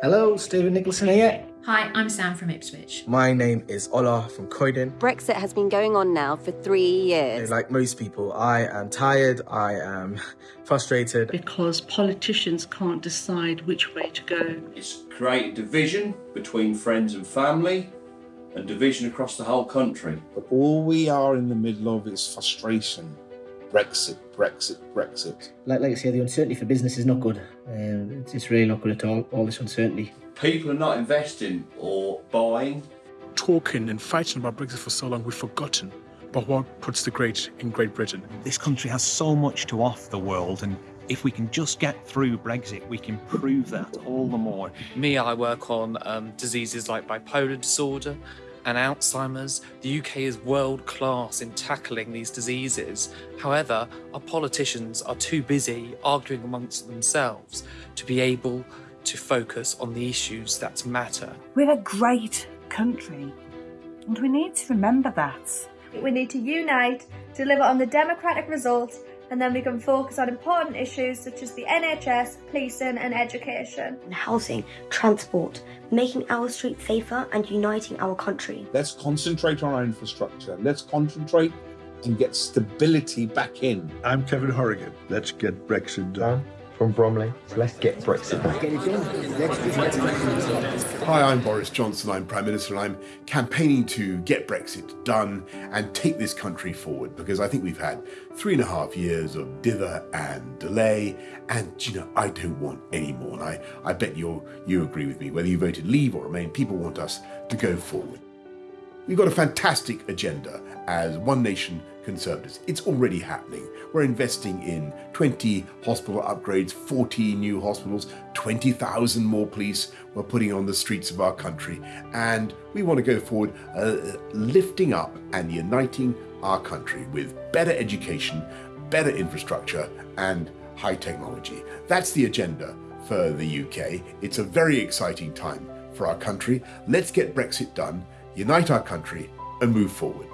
Hello, Stephen Nicholson here. Hi, I'm Sam from Ipswich. My name is Ola from Croydon. Brexit has been going on now for three years. Like most people, I am tired, I am frustrated. Because politicians can't decide which way to go. It's created division between friends and family and division across the whole country. But all we are in the middle of is frustration. Brexit, Brexit, Brexit. Like, like I say, the uncertainty for business is not good. Um, it's, it's really not good at all, all this uncertainty. People are not investing or buying. Talking and fighting about Brexit for so long, we've forgotten but what puts the great in Great Britain. This country has so much to offer the world, and if we can just get through Brexit, we can prove that all the more. Me, I work on um, diseases like bipolar disorder and Alzheimer's. The UK is world class in tackling these diseases. However, our politicians are too busy arguing amongst themselves to be able to focus on the issues that matter. We're a great country, and we need to remember that. We need to unite, deliver on the democratic result, and then we can focus on important issues such as the NHS, policing and education. Housing, transport, making our streets safer and uniting our country. Let's concentrate on our infrastructure. Let's concentrate and get stability back in. I'm Kevin Horrigan. Let's get Brexit done. From Bromley, so let's get Brexit done. Hi, I'm Boris Johnson. I'm Prime Minister and I'm campaigning to get Brexit done and take this country forward because I think we've had three and a half years of dither and delay and, you know, I don't want any more. And I, I bet you you agree with me. Whether you voted leave or remain, people want us to go forward. We've got a fantastic agenda as One Nation Conservatives. It's already happening. We're investing in 20 hospital upgrades, 40 new hospitals, 20,000 more police we're putting on the streets of our country. And we want to go forward uh, lifting up and uniting our country with better education, better infrastructure, and high technology. That's the agenda for the UK. It's a very exciting time for our country. Let's get Brexit done unite our country and move forward.